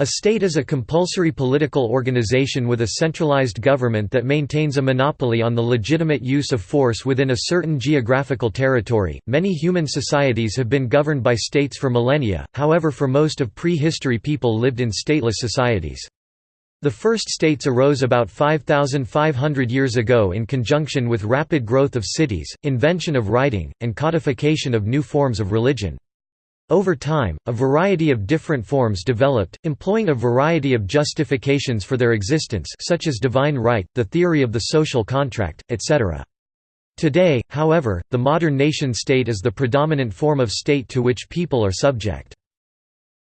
A state is a compulsory political organization with a centralized government that maintains a monopoly on the legitimate use of force within a certain geographical territory. Many human societies have been governed by states for millennia, however, for most of prehistory, people lived in stateless societies. The first states arose about 5,500 years ago in conjunction with rapid growth of cities, invention of writing, and codification of new forms of religion. Over time, a variety of different forms developed, employing a variety of justifications for their existence such as divine right, the theory of the social contract, etc. Today, however, the modern nation-state is the predominant form of state to which people are subject.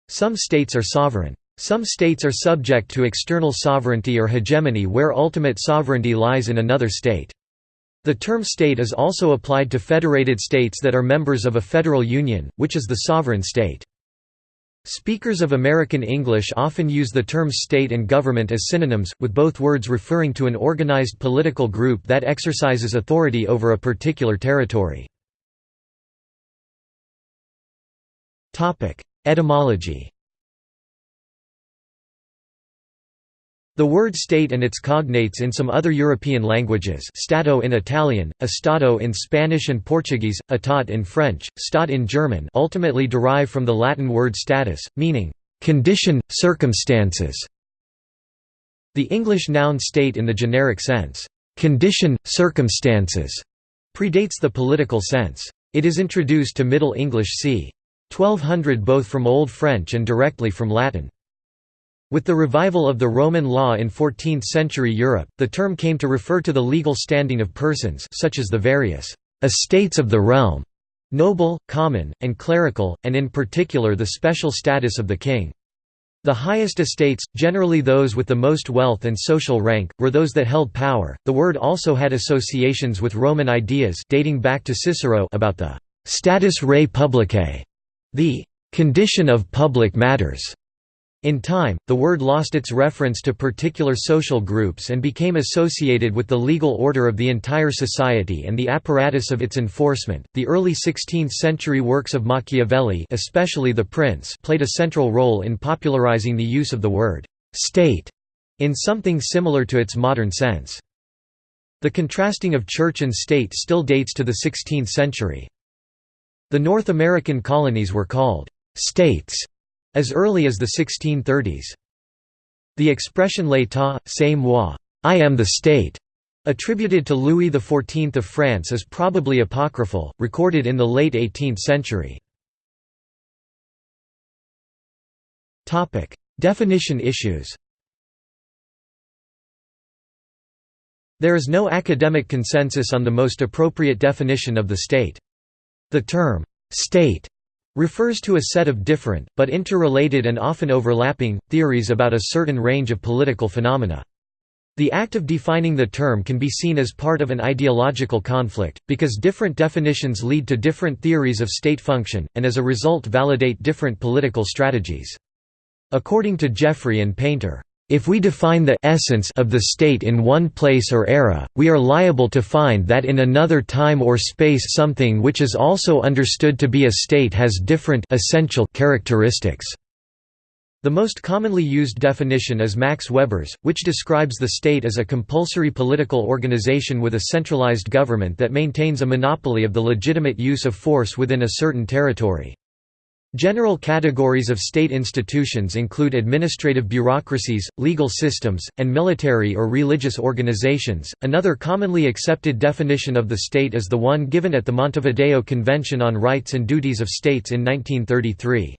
Some states are sovereign. Some states are subject to external sovereignty or hegemony where ultimate sovereignty lies in another state. The term state is also applied to federated states that are members of a federal union, which is the sovereign state. Speakers of American English often use the terms state and government as synonyms, with both words referring to an organized political group that exercises authority over a particular territory. Etymology The word state and its cognates in some other European languages stato in Italian, estado in Spanish and Portuguese, état in French, stat in German ultimately derive from the Latin word status, meaning, "...condition, circumstances". The English noun state in the generic sense, "...condition, circumstances", predates the political sense. It is introduced to Middle English c. 1200 both from Old French and directly from Latin. With the revival of the Roman law in 14th-century Europe, the term came to refer to the legal standing of persons such as the various «estates of the realm» noble, common, and clerical, and in particular the special status of the king. The highest estates, generally those with the most wealth and social rank, were those that held power. The word also had associations with Roman ideas dating back to Cicero about the status rei publicae, the condition of public matters. In time, the word lost its reference to particular social groups and became associated with the legal order of the entire society and the apparatus of its enforcement. The early 16th century works of Machiavelli, especially The Prince, played a central role in popularizing the use of the word state in something similar to its modern sense. The contrasting of church and state still dates to the 16th century. The North American colonies were called states as early as the 1630s. The expression l'état, c'est moi I am the state", attributed to Louis XIV of France is probably apocryphal, recorded in the late 18th century. Definition issues There is no academic consensus on the most appropriate definition of the state. The term, "'state' refers to a set of different, but interrelated and often overlapping, theories about a certain range of political phenomena. The act of defining the term can be seen as part of an ideological conflict, because different definitions lead to different theories of state function, and as a result validate different political strategies. According to Jeffrey and Painter, if we define the essence of the state in one place or era, we are liable to find that in another time or space something which is also understood to be a state has different essential characteristics. The most commonly used definition is Max Weber's, which describes the state as a compulsory political organization with a centralized government that maintains a monopoly of the legitimate use of force within a certain territory. General categories of state institutions include administrative bureaucracies, legal systems, and military or religious organizations. Another commonly accepted definition of the state is the one given at the Montevideo Convention on Rights and Duties of States in 1933.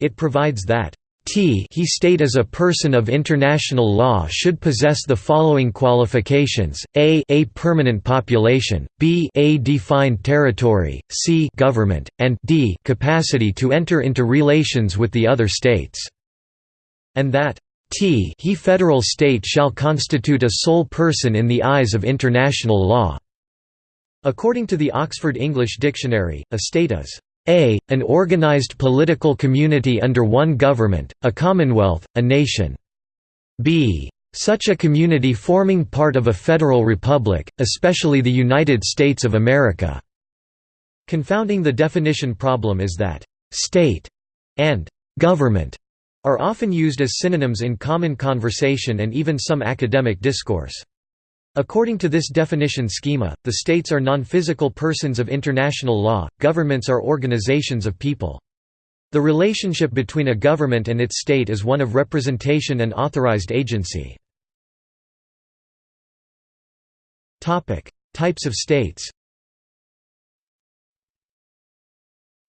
It provides that T. He state as a person of international law should possess the following qualifications, a a permanent population, b a defined territory, c government, and d capacity to enter into relations with the other states", and that T he federal state shall constitute a sole person in the eyes of international law." According to the Oxford English Dictionary, a state is a. An organized political community under one government, a commonwealth, a nation. b. Such a community forming part of a federal republic, especially the United States of America." Confounding the definition problem is that «state» and «government» are often used as synonyms in common conversation and even some academic discourse. According to this definition schema, the states are non-physical persons of international law, governments are organizations of people. The relationship between a government and its state is one of representation and authorized agency. Types of states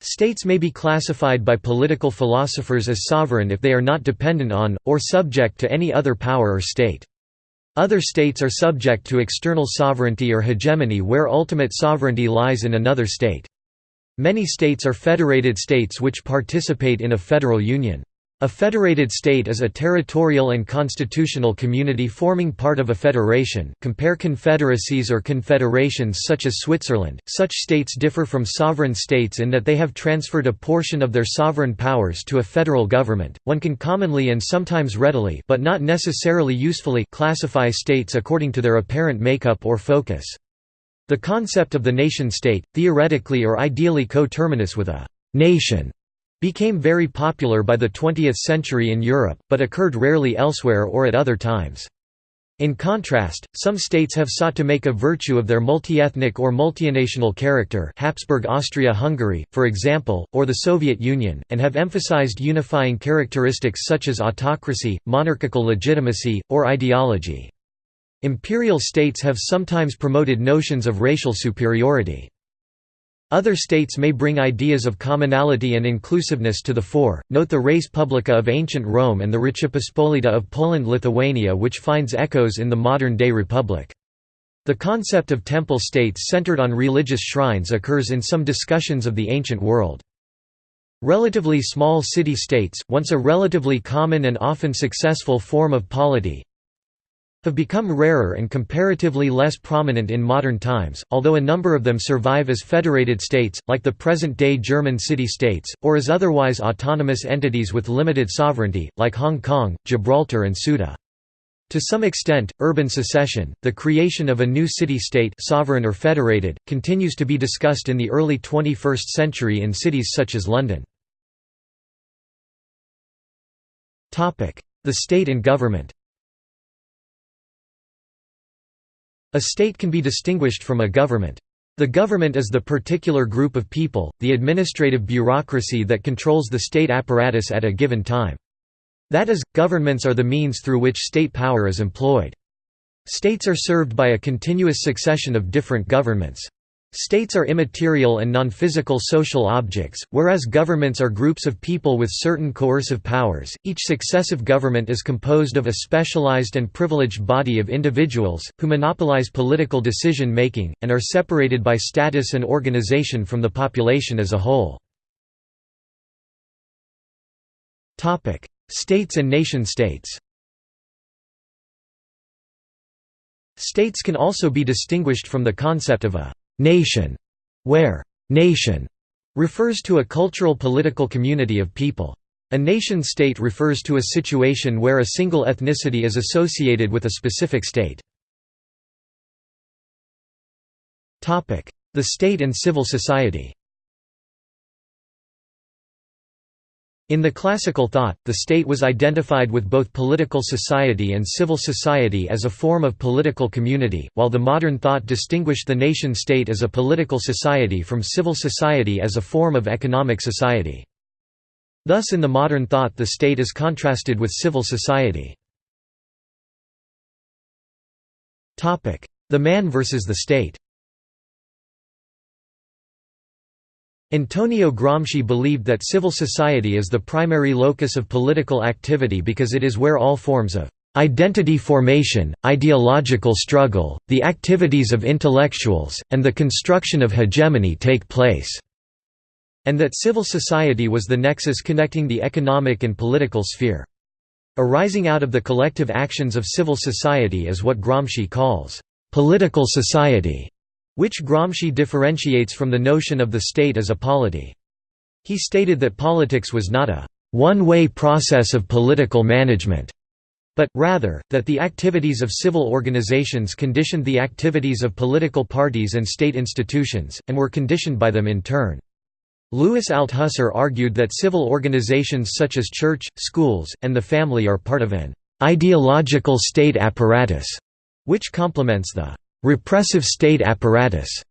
States may be classified by political philosophers as sovereign if they are not dependent on, or subject to any other power or state. Other states are subject to external sovereignty or hegemony where ultimate sovereignty lies in another state. Many states are federated states which participate in a federal union. A federated state is a territorial and constitutional community forming part of a federation. Compare confederacies or confederations such as Switzerland. Such states differ from sovereign states in that they have transferred a portion of their sovereign powers to a federal government. One can commonly and sometimes readily, but not necessarily usefully, classify states according to their apparent makeup or focus. The concept of the nation-state, theoretically or ideally coterminous with a nation became very popular by the 20th century in Europe, but occurred rarely elsewhere or at other times. In contrast, some states have sought to make a virtue of their multi-ethnic or multinational character Habsburg Austria-Hungary, for example, or the Soviet Union, and have emphasized unifying characteristics such as autocracy, monarchical legitimacy, or ideology. Imperial states have sometimes promoted notions of racial superiority. Other states may bring ideas of commonality and inclusiveness to the fore, note the res publica of ancient Rome and the Rzeczpospolita of Poland-Lithuania which finds echoes in the modern-day republic. The concept of temple states centered on religious shrines occurs in some discussions of the ancient world. Relatively small city-states, once a relatively common and often successful form of polity, have become rarer and comparatively less prominent in modern times, although a number of them survive as federated states, like the present-day German city-states, or as otherwise autonomous entities with limited sovereignty, like Hong Kong, Gibraltar and Ceuta. To some extent, urban secession, the creation of a new city-state sovereign or federated, continues to be discussed in the early 21st century in cities such as London. The state and government A state can be distinguished from a government. The government is the particular group of people, the administrative bureaucracy that controls the state apparatus at a given time. That is, governments are the means through which state power is employed. States are served by a continuous succession of different governments. States are immaterial and non-physical social objects, whereas governments are groups of people with certain coercive powers. Each successive government is composed of a specialized and privileged body of individuals, who monopolize political decision-making, and are separated by status and organization from the population as a whole. States and nation-states States can also be distinguished from the concept of a nation, where nation refers to a cultural political community of people. A nation-state refers to a situation where a single ethnicity is associated with a specific state. The state and civil society In the classical thought, the state was identified with both political society and civil society as a form of political community, while the modern thought distinguished the nation-state as a political society from civil society as a form of economic society. Thus in the modern thought the state is contrasted with civil society. The man versus the state Antonio Gramsci believed that civil society is the primary locus of political activity because it is where all forms of identity formation, ideological struggle, the activities of intellectuals, and the construction of hegemony take place", and that civil society was the nexus connecting the economic and political sphere. Arising out of the collective actions of civil society is what Gramsci calls, "...political society", which Gramsci differentiates from the notion of the state as a polity. He stated that politics was not a one-way process of political management, but, rather, that the activities of civil organizations conditioned the activities of political parties and state institutions, and were conditioned by them in turn. Louis Althusser argued that civil organizations such as church, schools, and the family are part of an ideological state apparatus, which complements the repressive state apparatus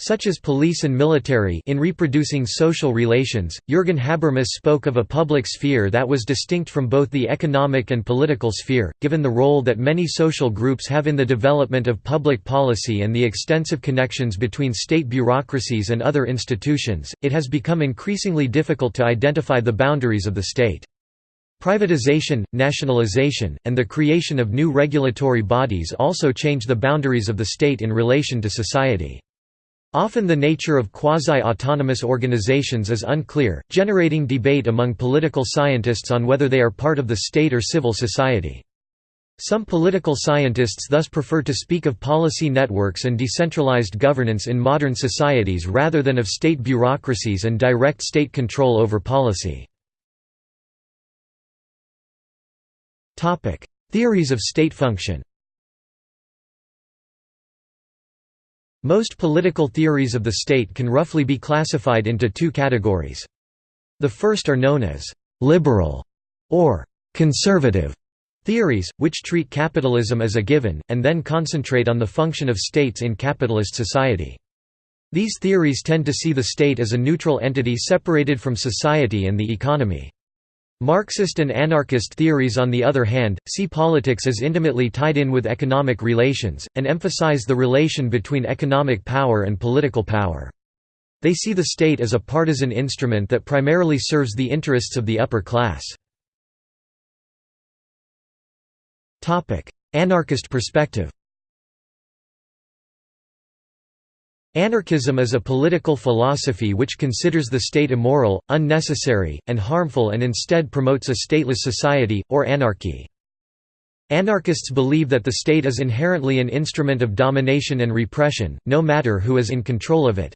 such as police and military in reproducing social relations. Jürgen Habermas spoke of a public sphere that was distinct from both the economic and political sphere, given the role that many social groups have in the development of public policy and the extensive connections between state bureaucracies and other institutions, it has become increasingly difficult to identify the boundaries of the state. Privatization, nationalization, and the creation of new regulatory bodies also change the boundaries of the state in relation to society. Often the nature of quasi-autonomous organizations is unclear, generating debate among political scientists on whether they are part of the state or civil society. Some political scientists thus prefer to speak of policy networks and decentralized governance in modern societies rather than of state bureaucracies and direct state control over policy. Theories of state function Most political theories of the state can roughly be classified into two categories. The first are known as «liberal» or «conservative» theories, which treat capitalism as a given, and then concentrate on the function of states in capitalist society. These theories tend to see the state as a neutral entity separated from society and the economy. Marxist and anarchist theories on the other hand, see politics as intimately tied in with economic relations, and emphasize the relation between economic power and political power. They see the state as a partisan instrument that primarily serves the interests of the upper class. Anarchist perspective Anarchism is a political philosophy which considers the state immoral, unnecessary, and harmful and instead promotes a stateless society, or anarchy. Anarchists believe that the state is inherently an instrument of domination and repression, no matter who is in control of it.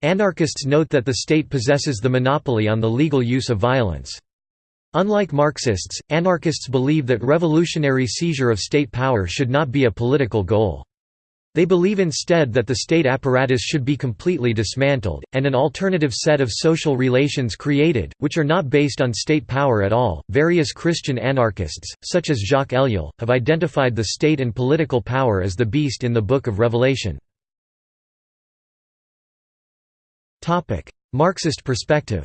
Anarchists note that the state possesses the monopoly on the legal use of violence. Unlike Marxists, anarchists believe that revolutionary seizure of state power should not be a political goal. They believe instead that the state apparatus should be completely dismantled, and an alternative set of social relations created, which are not based on state power at all. Various Christian anarchists, such as Jacques Ellul, have identified the state and political power as the beast in the Book of Revelation. Marxist perspective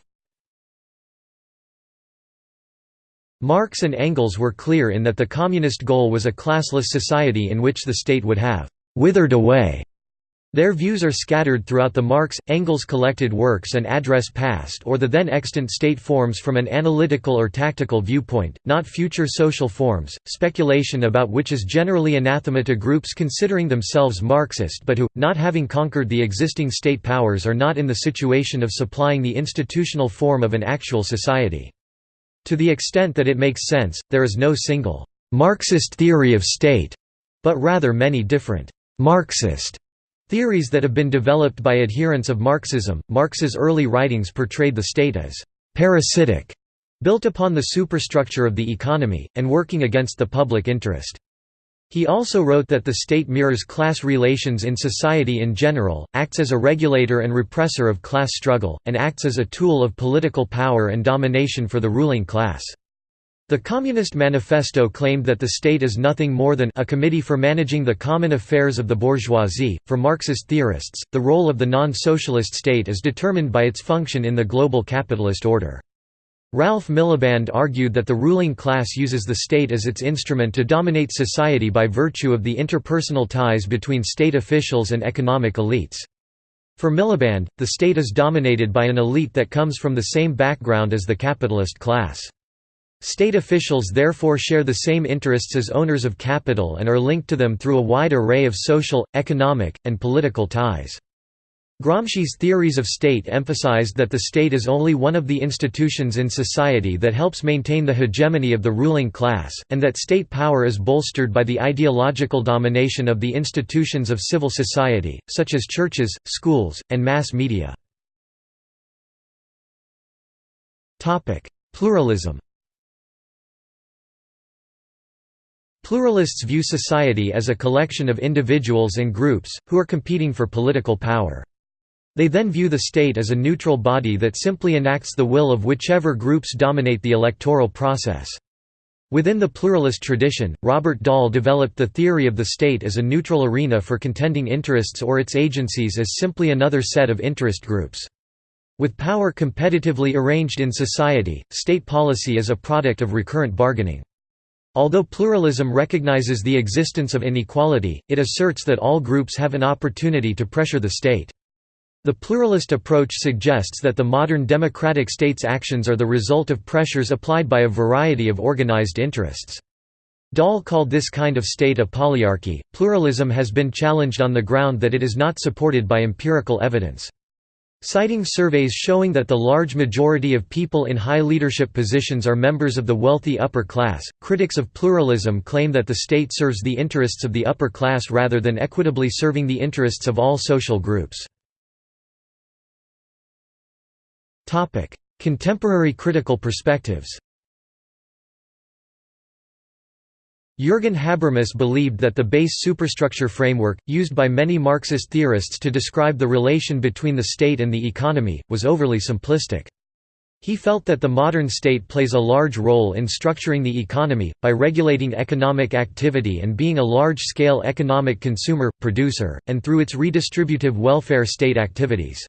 Marx and Engels were clear in that the communist goal was a classless society in which the state would have withered away. Their views are scattered throughout the Marx, Engels collected works and address past or the then extant state forms from an analytical or tactical viewpoint, not future social forms, speculation about which is generally anathema to groups considering themselves Marxist but who, not having conquered the existing state powers are not in the situation of supplying the institutional form of an actual society. To the extent that it makes sense, there is no single Marxist theory of state, but rather many different Marxist theories that have been developed by adherents of Marxism. Marx's early writings portrayed the state as parasitic, built upon the superstructure of the economy, and working against the public interest. He also wrote that the state mirrors class relations in society in general, acts as a regulator and repressor of class struggle, and acts as a tool of political power and domination for the ruling class. The Communist Manifesto claimed that the state is nothing more than a committee for managing the common affairs of the bourgeoisie. For Marxist theorists, the role of the non socialist state is determined by its function in the global capitalist order. Ralph Miliband argued that the ruling class uses the state as its instrument to dominate society by virtue of the interpersonal ties between state officials and economic elites. For Miliband, the state is dominated by an elite that comes from the same background as the capitalist class. State officials therefore share the same interests as owners of capital and are linked to them through a wide array of social, economic, and political ties. Gramsci's theories of state emphasized that the state is only one of the institutions in society that helps maintain the hegemony of the ruling class, and that state power is bolstered by the ideological domination of the institutions of civil society, such as churches, schools, and mass media. Pluralism Pluralists view society as a collection of individuals and groups, who are competing for political power. They then view the state as a neutral body that simply enacts the will of whichever groups dominate the electoral process. Within the pluralist tradition, Robert Dahl developed the theory of the state as a neutral arena for contending interests or its agencies as simply another set of interest groups. With power competitively arranged in society, state policy is a product of recurrent bargaining. Although pluralism recognizes the existence of inequality, it asserts that all groups have an opportunity to pressure the state. The pluralist approach suggests that the modern democratic state's actions are the result of pressures applied by a variety of organized interests. Dahl called this kind of state a polyarchy. Pluralism has been challenged on the ground that it is not supported by empirical evidence. Citing surveys showing that the large majority of people in high leadership positions are members of the wealthy upper class, critics of pluralism claim that the state serves the interests of the upper class rather than equitably serving the interests of all social groups. Contemporary critical perspectives Jürgen Habermas believed that the base superstructure framework, used by many Marxist theorists to describe the relation between the state and the economy, was overly simplistic. He felt that the modern state plays a large role in structuring the economy, by regulating economic activity and being a large-scale economic consumer, producer, and through its redistributive welfare state activities.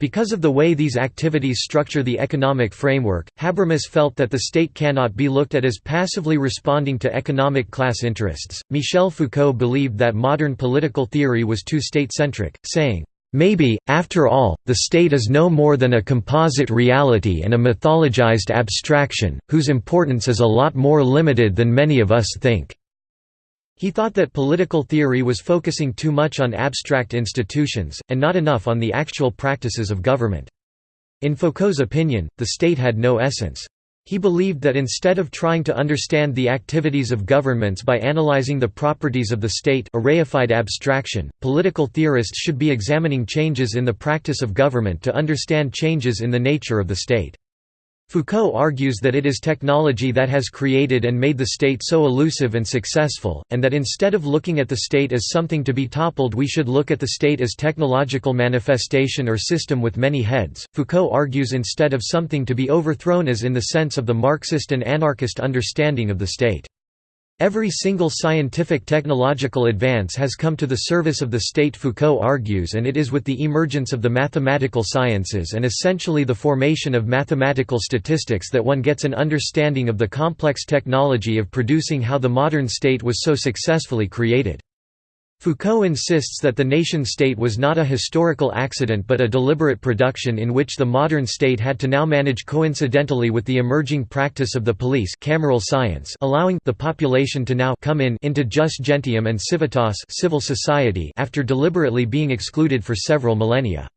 Because of the way these activities structure the economic framework, Habermas felt that the state cannot be looked at as passively responding to economic class interests. Michel Foucault believed that modern political theory was too state centric, saying, Maybe, after all, the state is no more than a composite reality and a mythologized abstraction, whose importance is a lot more limited than many of us think. He thought that political theory was focusing too much on abstract institutions, and not enough on the actual practices of government. In Foucault's opinion, the state had no essence. He believed that instead of trying to understand the activities of governments by analyzing the properties of the state a reified abstraction, political theorists should be examining changes in the practice of government to understand changes in the nature of the state. Foucault argues that it is technology that has created and made the state so elusive and successful, and that instead of looking at the state as something to be toppled we should look at the state as technological manifestation or system with many heads. Foucault argues instead of something to be overthrown as in the sense of the Marxist and anarchist understanding of the state. Every single scientific technological advance has come to the service of the state Foucault argues and it is with the emergence of the mathematical sciences and essentially the formation of mathematical statistics that one gets an understanding of the complex technology of producing how the modern state was so successfully created. Foucault insists that the nation-state was not a historical accident but a deliberate production in which the modern state had to now manage coincidentally with the emerging practice of the police cameral science allowing the population to now come in into jus gentium and civitas civil society after deliberately being excluded for several millennia.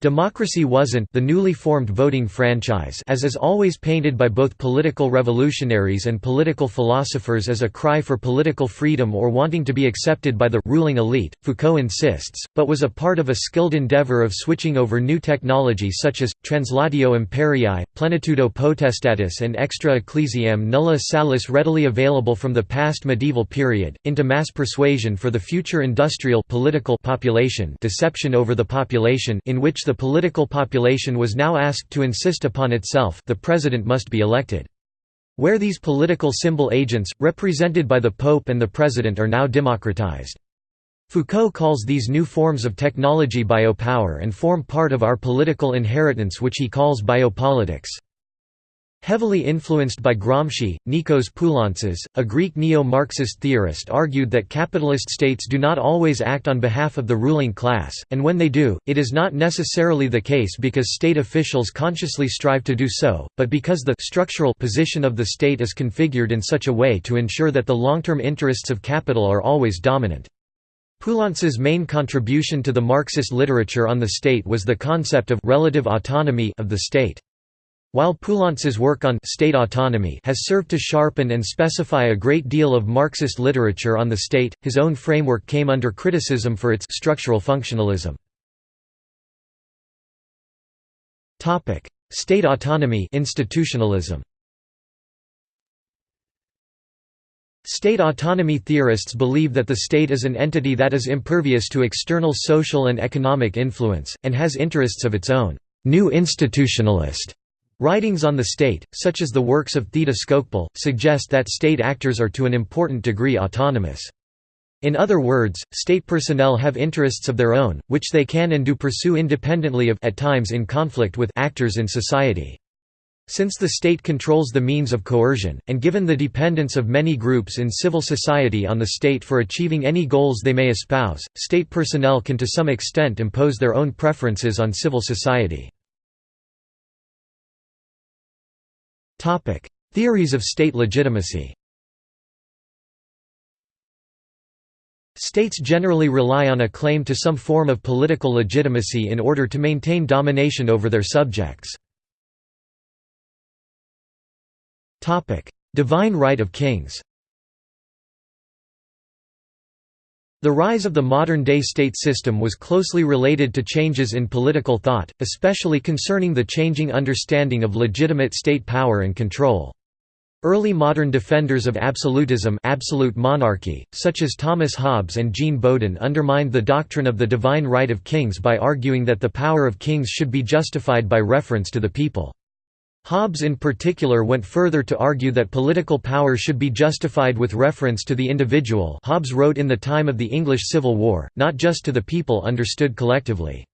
Democracy wasn't the newly formed voting franchise as is always painted by both political revolutionaries and political philosophers as a cry for political freedom or wanting to be accepted by the ruling elite, Foucault insists, but was a part of a skilled endeavor of switching over new technology such as, translatio imperii, plenitudo potestatis and extra ecclesiam nulla salus readily available from the past medieval period, into mass persuasion for the future industrial political population deception over the population in which the political population was now asked to insist upon itself the president must be elected. Where these political symbol agents, represented by the Pope and the President are now democratized. Foucault calls these new forms of technology biopower and form part of our political inheritance which he calls biopolitics. Heavily influenced by Gramsci, Nikos Poulantzas, a Greek neo-Marxist theorist argued that capitalist states do not always act on behalf of the ruling class, and when they do, it is not necessarily the case because state officials consciously strive to do so, but because the structural position of the state is configured in such a way to ensure that the long-term interests of capital are always dominant. Poulantzas's main contribution to the Marxist literature on the state was the concept of relative autonomy of the state. While Poulantzas's work on state autonomy has served to sharpen and specify a great deal of Marxist literature on the state, his own framework came under criticism for its structural functionalism. Topic: State autonomy institutionalism. State autonomy theorists believe that the state is an entity that is impervious to external social and economic influence, and has interests of its own. New institutionalist writings on the state, such as the works of Theda Skocpol, suggest that state actors are to an important degree autonomous. In other words, state personnel have interests of their own, which they can and do pursue independently of at times in conflict with actors in society. Since the state controls the means of coercion, and given the dependence of many groups in civil society on the state for achieving any goals they may espouse, state personnel can to some extent impose their own preferences on civil society. Theories of state legitimacy. States generally rely on a claim to some form of political legitimacy in order to maintain domination over their subjects. Divine right of kings The rise of the modern-day state system was closely related to changes in political thought, especially concerning the changing understanding of legitimate state power and control. Early modern defenders of absolutism absolute monarchy, such as Thomas Hobbes and Jean Bodin undermined the doctrine of the divine right of kings by arguing that the power of kings should be justified by reference to the people. Hobbes in particular went further to argue that political power should be justified with reference to the individual Hobbes wrote in the time of the English Civil War, not just to the people understood collectively.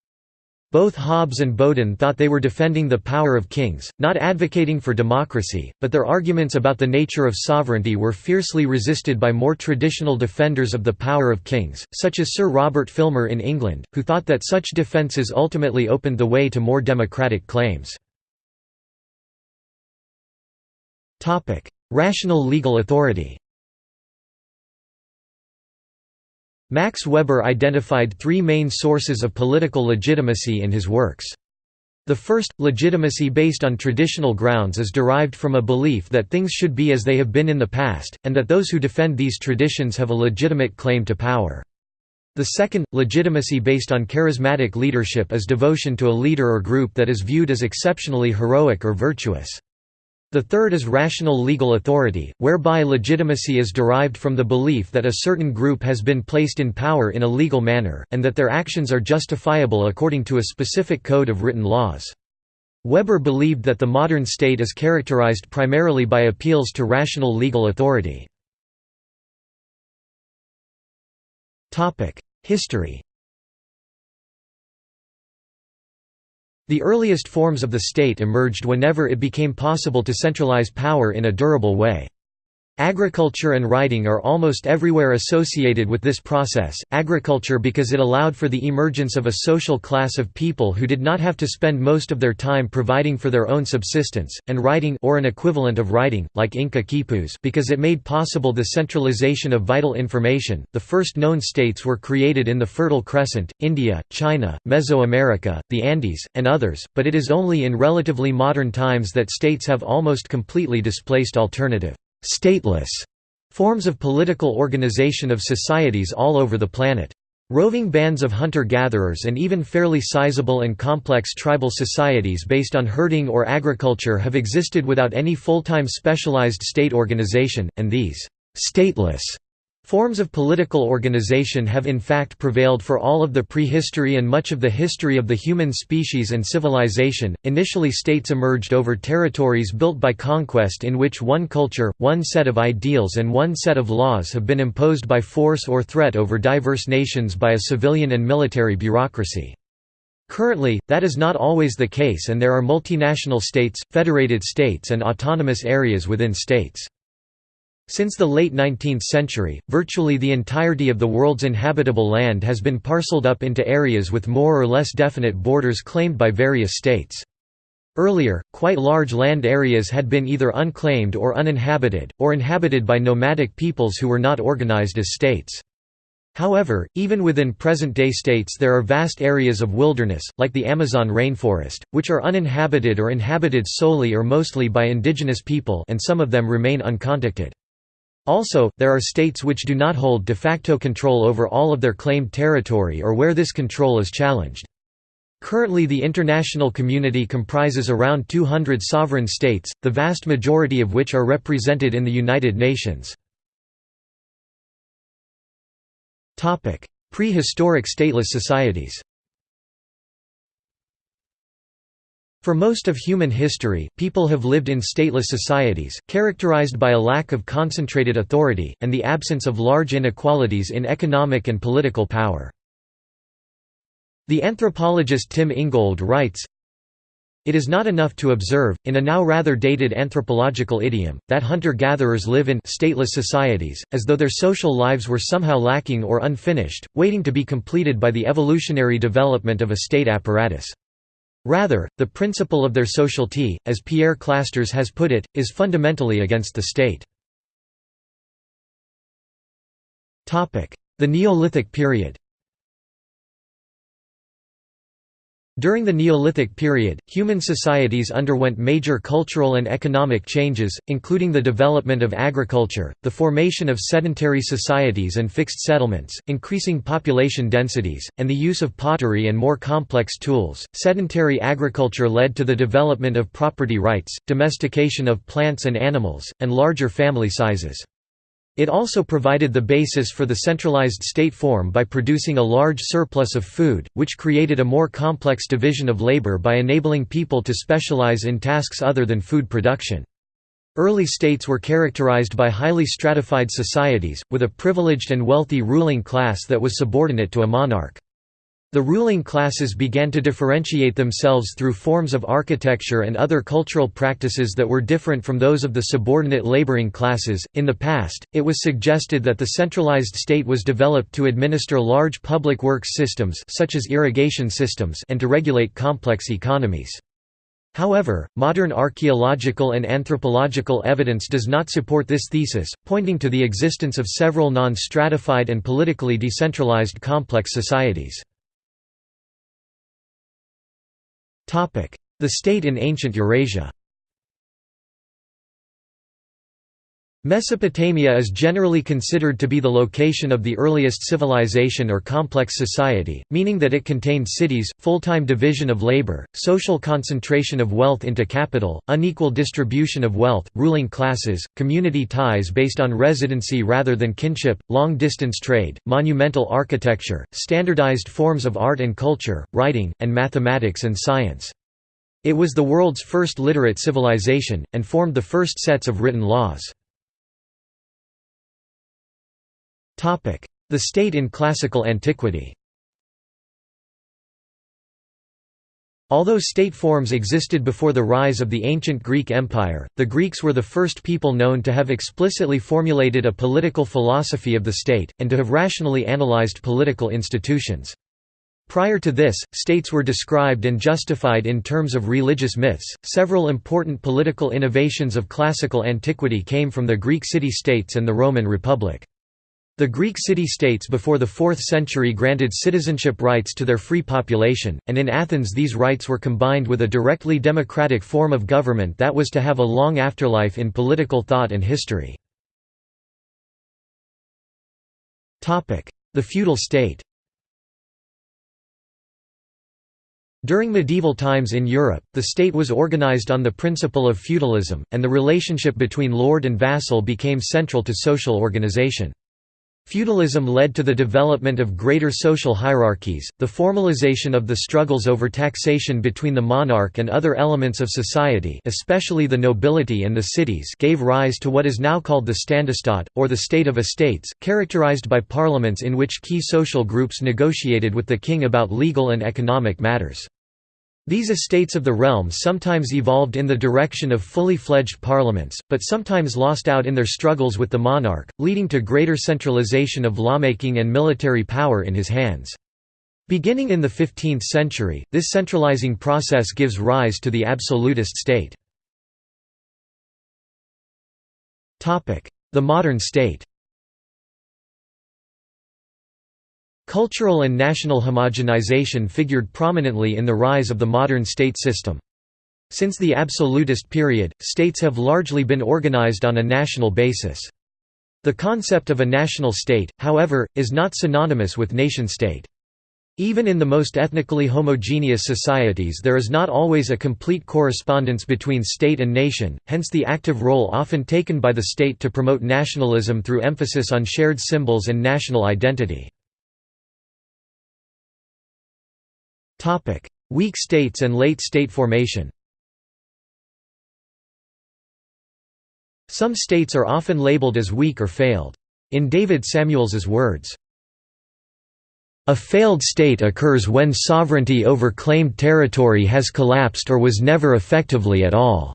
Both Hobbes and Bodin thought they were defending the power of kings, not advocating for democracy, but their arguments about the nature of sovereignty were fiercely resisted by more traditional defenders of the power of kings, such as Sir Robert Filmer in England, who thought that such defences ultimately opened the way to more democratic claims. Rational legal authority Max Weber identified three main sources of political legitimacy in his works. The first, legitimacy based on traditional grounds is derived from a belief that things should be as they have been in the past, and that those who defend these traditions have a legitimate claim to power. The second, legitimacy based on charismatic leadership is devotion to a leader or group that is viewed as exceptionally heroic or virtuous. The third is rational legal authority, whereby legitimacy is derived from the belief that a certain group has been placed in power in a legal manner, and that their actions are justifiable according to a specific code of written laws. Weber believed that the modern state is characterized primarily by appeals to rational legal authority. History The earliest forms of the state emerged whenever it became possible to centralize power in a durable way. Agriculture and writing are almost everywhere associated with this process, agriculture because it allowed for the emergence of a social class of people who did not have to spend most of their time providing for their own subsistence, and writing or an equivalent of writing, like Inca quipus because it made possible the centralization of vital information. The first known states were created in the Fertile Crescent, India, China, Mesoamerica, the Andes, and others, but it is only in relatively modern times that states have almost completely displaced alternative stateless forms of political organization of societies all over the planet. Roving bands of hunter-gatherers and even fairly sizable and complex tribal societies based on herding or agriculture have existed without any full-time specialized state organization, and these «stateless» Forms of political organization have in fact prevailed for all of the prehistory and much of the history of the human species and civilization. Initially, states emerged over territories built by conquest in which one culture, one set of ideals, and one set of laws have been imposed by force or threat over diverse nations by a civilian and military bureaucracy. Currently, that is not always the case, and there are multinational states, federated states, and autonomous areas within states. Since the late 19th century, virtually the entirety of the world's inhabitable land has been parceled up into areas with more or less definite borders claimed by various states. Earlier, quite large land areas had been either unclaimed or uninhabited, or inhabited by nomadic peoples who were not organized as states. However, even within present-day states there are vast areas of wilderness, like the Amazon rainforest, which are uninhabited or inhabited solely or mostly by indigenous people and some of them remain uncontacted. Also, there are states which do not hold de facto control over all of their claimed territory or where this control is challenged. Currently the international community comprises around 200 sovereign states, the vast majority of which are represented in the United Nations. Prehistoric stateless societies For most of human history, people have lived in stateless societies, characterized by a lack of concentrated authority, and the absence of large inequalities in economic and political power. The anthropologist Tim Ingold writes, it is not enough to observe, in a now rather dated anthropological idiom, that hunter-gatherers live in stateless societies, as though their social lives were somehow lacking or unfinished, waiting to be completed by the evolutionary development of a state apparatus. Rather, the principle of their sociality, as Pierre Clastres has put it, is fundamentally against the state. The Neolithic period During the Neolithic period, human societies underwent major cultural and economic changes, including the development of agriculture, the formation of sedentary societies and fixed settlements, increasing population densities, and the use of pottery and more complex tools. Sedentary agriculture led to the development of property rights, domestication of plants and animals, and larger family sizes. It also provided the basis for the centralized state form by producing a large surplus of food, which created a more complex division of labor by enabling people to specialize in tasks other than food production. Early states were characterized by highly stratified societies, with a privileged and wealthy ruling class that was subordinate to a monarch. The ruling classes began to differentiate themselves through forms of architecture and other cultural practices that were different from those of the subordinate laboring classes. In the past, it was suggested that the centralized state was developed to administer large public works systems such as irrigation systems and to regulate complex economies. However, modern archaeological and anthropological evidence does not support this thesis, pointing to the existence of several non-stratified and politically decentralized complex societies. The state in ancient Eurasia Mesopotamia is generally considered to be the location of the earliest civilization or complex society, meaning that it contained cities, full-time division of labor, social concentration of wealth into capital, unequal distribution of wealth, ruling classes, community ties based on residency rather than kinship, long-distance trade, monumental architecture, standardized forms of art and culture, writing, and mathematics and science. It was the world's first literate civilization, and formed the first sets of written laws. The state in classical antiquity Although state forms existed before the rise of the ancient Greek Empire, the Greeks were the first people known to have explicitly formulated a political philosophy of the state, and to have rationally analyzed political institutions. Prior to this, states were described and justified in terms of religious myths. Several important political innovations of classical antiquity came from the Greek city states and the Roman Republic. The Greek city-states before the 4th century granted citizenship rights to their free population, and in Athens these rights were combined with a directly democratic form of government that was to have a long afterlife in political thought and history. The feudal state During medieval times in Europe, the state was organized on the principle of feudalism, and the relationship between lord and vassal became central to social organization. Feudalism led to the development of greater social hierarchies, the formalization of the struggles over taxation between the monarch and other elements of society especially the nobility and the cities gave rise to what is now called the Ständestaat, or the state of estates, characterized by parliaments in which key social groups negotiated with the king about legal and economic matters. These estates of the realm sometimes evolved in the direction of fully fledged parliaments, but sometimes lost out in their struggles with the monarch, leading to greater centralization of lawmaking and military power in his hands. Beginning in the 15th century, this centralizing process gives rise to the absolutist state. The modern state Cultural and national homogenization figured prominently in the rise of the modern state system. Since the absolutist period, states have largely been organized on a national basis. The concept of a national state, however, is not synonymous with nation-state. Even in the most ethnically homogeneous societies there is not always a complete correspondence between state and nation, hence the active role often taken by the state to promote nationalism through emphasis on shared symbols and national identity. Weak states and late state formation Some states are often labeled as weak or failed. In David Samuels's words, a failed state occurs when sovereignty over claimed territory has collapsed or was never effectively at all.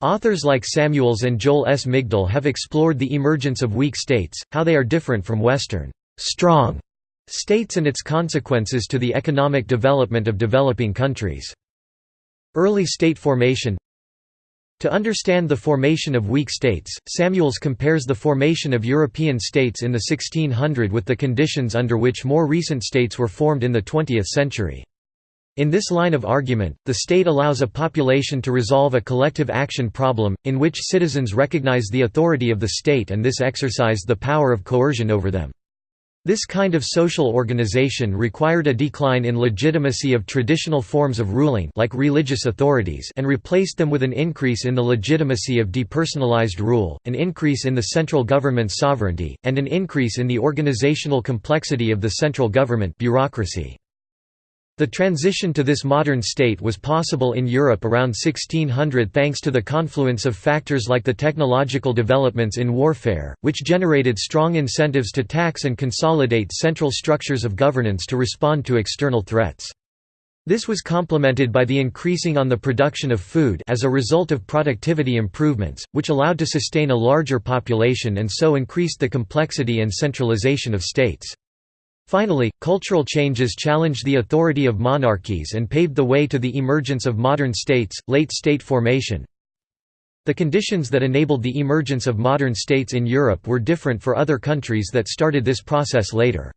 Authors like Samuels and Joel S. Migdal have explored the emergence of weak states, how they are different from Western strong states and its consequences to the economic development of developing countries. Early state formation to understand the formation of weak states, Samuels compares the formation of European states in the 1600 with the conditions under which more recent states were formed in the 20th century. In this line of argument, the state allows a population to resolve a collective action problem, in which citizens recognize the authority of the state and this exercise the power of coercion over them. This kind of social organization required a decline in legitimacy of traditional forms of ruling like religious authorities and replaced them with an increase in the legitimacy of depersonalized rule, an increase in the central government's sovereignty, and an increase in the organizational complexity of the central government bureaucracy. The transition to this modern state was possible in Europe around 1600 thanks to the confluence of factors like the technological developments in warfare, which generated strong incentives to tax and consolidate central structures of governance to respond to external threats. This was complemented by the increasing on the production of food as a result of productivity improvements, which allowed to sustain a larger population and so increased the complexity and centralization of states. Finally, cultural changes challenged the authority of monarchies and paved the way to the emergence of modern states, late state formation. The conditions that enabled the emergence of modern states in Europe were different for other countries that started this process later.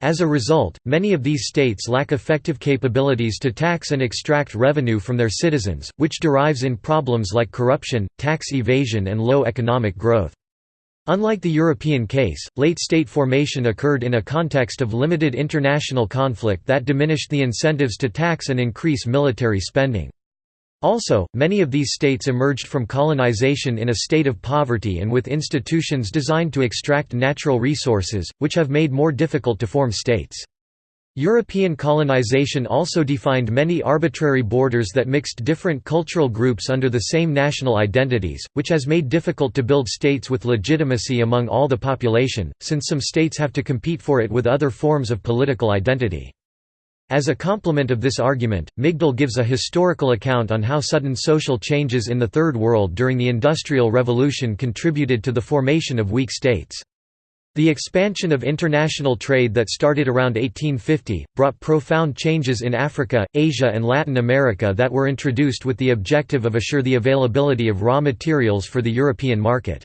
As a result, many of these states lack effective capabilities to tax and extract revenue from their citizens, which derives in problems like corruption, tax evasion and low economic growth. Unlike the European case, late state formation occurred in a context of limited international conflict that diminished the incentives to tax and increase military spending. Also, many of these states emerged from colonization in a state of poverty and with institutions designed to extract natural resources, which have made more difficult to form states. European colonization also defined many arbitrary borders that mixed different cultural groups under the same national identities, which has made difficult to build states with legitimacy among all the population, since some states have to compete for it with other forms of political identity. As a complement of this argument, Migdal gives a historical account on how sudden social changes in the Third World during the Industrial Revolution contributed to the formation of weak states. The expansion of international trade that started around 1850, brought profound changes in Africa, Asia and Latin America that were introduced with the objective of assure the availability of raw materials for the European market.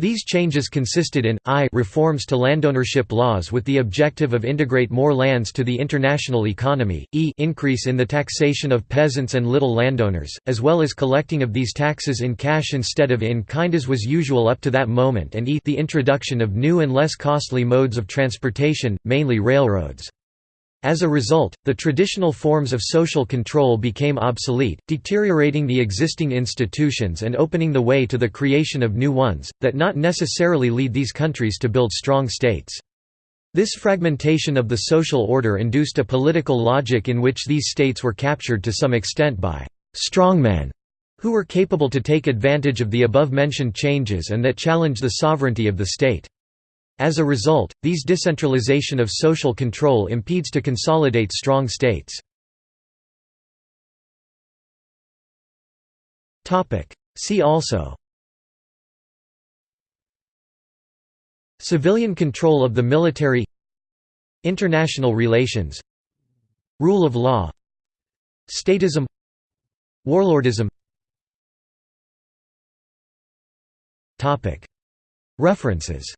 These changes consisted in, I reforms to landownership laws with the objective of integrate more lands to the international economy, e increase in the taxation of peasants and little landowners, as well as collecting of these taxes in cash instead of in kind as was usual up to that moment and e the introduction of new and less costly modes of transportation, mainly railroads. As a result, the traditional forms of social control became obsolete, deteriorating the existing institutions and opening the way to the creation of new ones, that not necessarily lead these countries to build strong states. This fragmentation of the social order induced a political logic in which these states were captured to some extent by «strongmen» who were capable to take advantage of the above-mentioned changes and that challenge the sovereignty of the state. As a result, these decentralization of social control impedes to consolidate strong states. See also Civilian control of the military International relations Rule of law Statism Warlordism References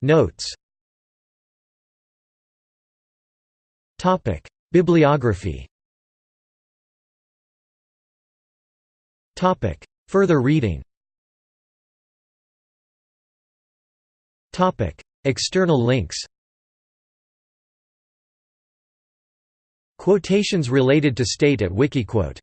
Notes. Bibliography. Further reading. External links. Quotations related to state at Wikiquote